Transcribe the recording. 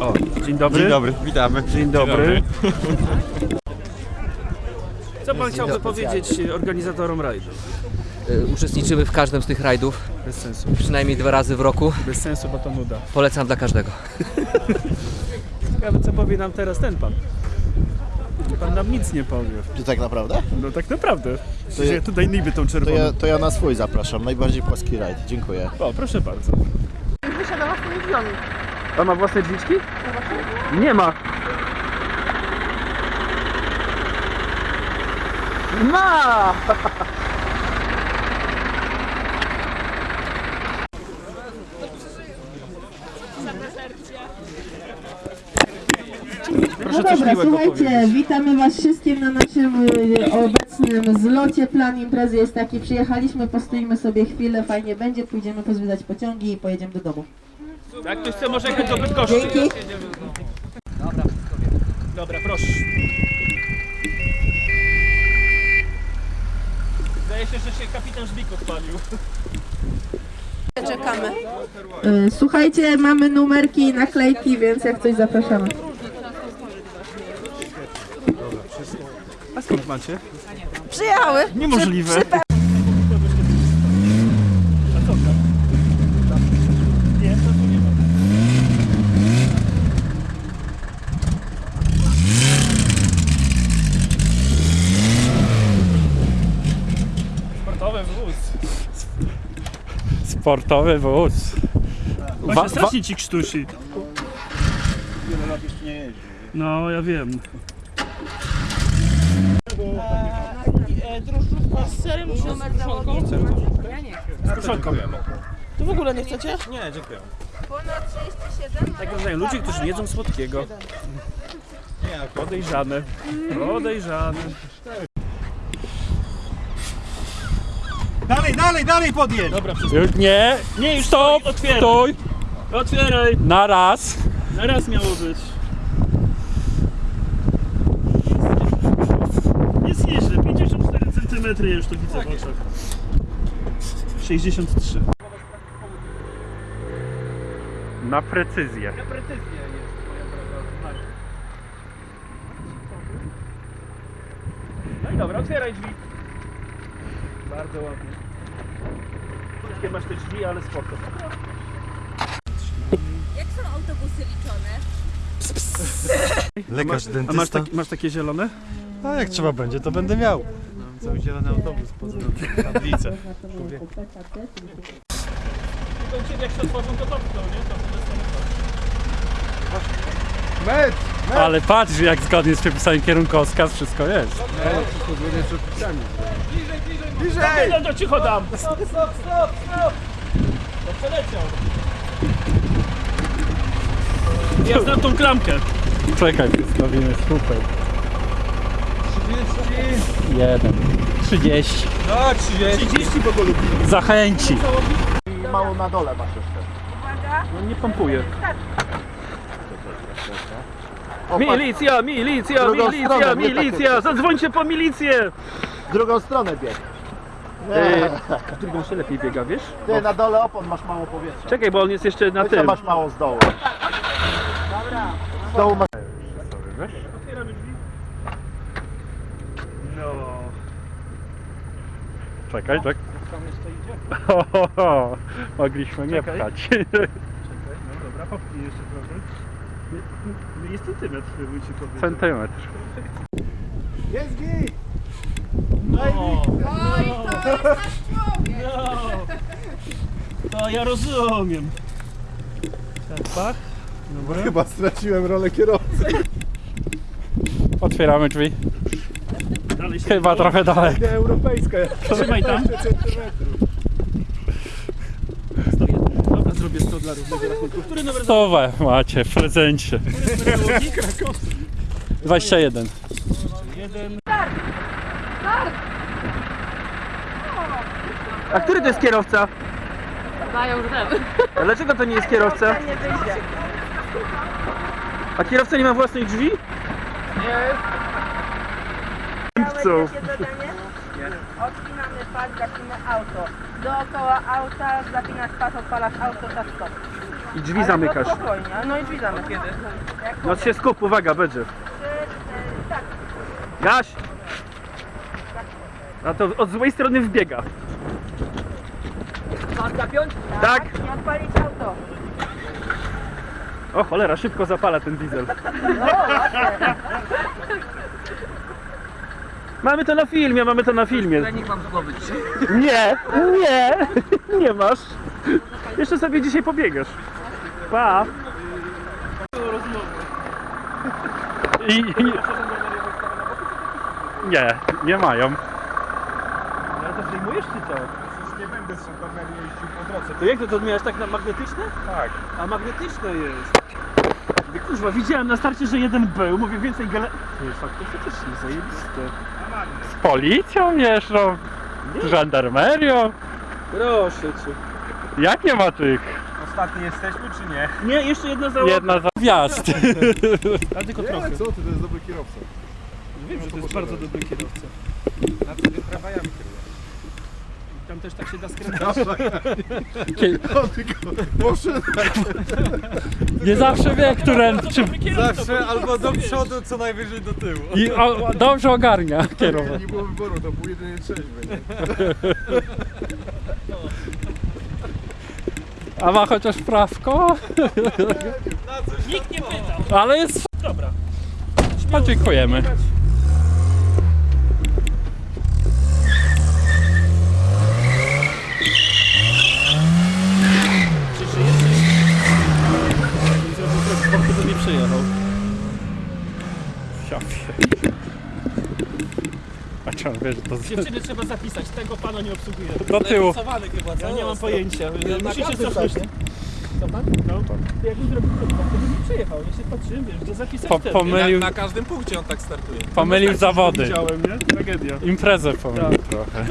O, dzień dobry. Dzień dobry, witamy. Dzień dobry. Co pan chciałby powiedzieć organizatorom rajdu? Y, Uczestniczymy w każdym z tych rajdów, Bez sensu. przynajmniej dwa razy w roku. Bez sensu, bo to nuda. Polecam dla każdego. Ciekawe, co powie nam teraz ten pan. Pan nam nic nie powie. Czy tak naprawdę? No tak naprawdę. To ja- tutaj niby tą To czerwoną. ja, to ja na swój zapraszam, najbardziej płaski rajd. Dziękuję. O, proszę bardzo. Wysiada własnymi drzwiami. Ma własne drzwiczki? Nie ma. Ma! Proszę No dobra, słuchajcie, witamy Was wszystkim na naszym y, obecnym zlocie. Plan imprezy jest taki, przyjechaliśmy, postoimy sobie chwilę, fajnie będzie, pójdziemy pozwiedzać pociągi i pojedziemy do domu. Jak ktoś chce, może jechać do Bydgoszczy. Dzięki. Dobra, proszę. Zdaje się, że się kapitan Żbik odpalił. Czekamy. Y, Słuchajcie, mamy numerki i naklejki, więc jak coś zapraszamy. A skąd macie? Przyjechały. Niemożliwe. Sportowy wóz. Sportowy wóz. Właśnie strasznie ci krztusi. No, ja wiem. Drożdżówka z serem czy z kruszonką? Z kruszonką. To w ogóle nie chcecie? Tak rozumiem, ludzie, którzy nie jedzą słodkiego. Podejrzane. Podejrzane. Dalej, dalej, dalej podjedź! Dobra, wszystko. Już nie, Nie, już stop, stoi, otwieraj. stój, Otwieraj. na raz. Zaraz miało być. Jest nieźle. 54 cm ja już to widzę w oczach. 63. Na precyzję. Na precyzję jest moja droga. No i dobra, otwieraj drzwi. Bardzo ładnie. Krótkie masz te drzwi, ale spoko. Jak są autobusy liczone? Lekarz, A masz, dentysta. tak, masz takie zielone? A jak trzeba będzie, to będę miał. Mam cały zielony autobus, poza tablicę. Ciebie jak się otworzą, to topną, nie? To wtedy są Ale patrz, jak zgodnie z przepisami kierunkowskaz wszystko jest. Bliżej! No to cicho dam! Stop, stop, stop, stop! To przeleciał. Ja znam tą klamkę. Czekaj, zrobimy super. 1. 30. Tak, 30. 30 po lubi. Zachęci. I mało na dole masz jeszcze. No nie pompuje. Milicja, milicja, Drugą milicja, stronę, nie milicja! takie. Zadzwońcie po milicję! w drugą stronę bieg. Yy, w drugą się lepiej biega, wiesz? Ty na dole opon masz mało powietrza. Czekaj, bo on jest jeszcze na Ty co tym. masz mało z dołu. Z dołu masz... Otwieramy drzwi. No. Czekaj, czekaj. Tam jeszcze idzie. Ho, ho, ho. Mogliśmy nie Czekaj. pchać. Czekaj, no dobra, popchnij jeszcze trochę. Jest centymetr, ci powiedział. Centymetr. Jest git! No. No. To ja rozumiem. Tak, pach. Dobra. Chyba straciłem rolę kierowcy. Otwieramy drzwi. Dalej się Chyba trochę dalej. Europejska. Trzymaj tam. 100 dla równego rachunku. Który numer Stowę macie w prezencie. załogi? 21. Jeden. A który to jest kierowca? Dają żel. A dlaczego to nie jest kierowca? Nie. A kierowca nie ma własnych drzwi? Takie zadanie? Odpinamy pas, gasimy auto. Dookoła auta zapinasz pas, odpalasz auto, tak stop. I drzwi zamykasz. Spokojnie, no i drzwi zamykamy. No się skup, uwaga, będzie. Gaś! A to od złej strony wbiega. Tak? I odpalić auto. O cholera, szybko zapala ten diesel. Mamy to na filmie, mamy to na filmie. Trening mam z głowy dzisiaj. Nie, nie, nie masz. Jeszcze sobie dzisiaj pobiegasz. Pa. I, i... Nie, nie mają. Ale to zdejmujesz czy co? Nie będę z kamerą jeździł po drodze. To jak to, to miałeś tak na magnetyczne? Tak. A magnetyczne jest. Mówię, Kurwa, widziałem na starcie, że jeden był, mówię więcej gale... Nie, faktycznie, zajebiste. Z policją jeżdżą, z żandarmerią. Proszę cię. Jak nie ma tych? Ostatni jesteśmy czy nie? Nie, jeszcze jedna załoga. Jedna za wjazd. A tylko trochę. Co ty, to jest dobry kierowca. Wiem, że to jest bardzo dobry kierowca. Na co ty tramwajami kierujesz? Tam też tak się da skręcać. O, tylko maszyna. Nie zawsze wie, które... Czy... Zawsze albo do przodu, co najwyżej do tyłu. I o, dobrze ogarnia kierować. Nie było wyboru, to był jedynie trzeźwy. nie? A ma chociaż prawko? Nikt nie pytał. Ale jest... Dobra. A dziękujemy. Czy żyjesz? Zrobił krok, bo to nie przyjechał. Ja wiem. A wie, że to z... Dziewczyny trzeba zapisać, tego pana nie obsługuje. do tyłu. Ja nie mam pojęcia. Musicie cofnąć. Co pan? No. To jakbym zrobił krok, to bym nie przyjechał. Ja się patrzyłem, wiesz, gdzie zapisać Po, pomylił, każdym punkcie on tak startuje. pomylił zawody. Widziałem, nie? Tragedia. Imprezę pomylił trochę.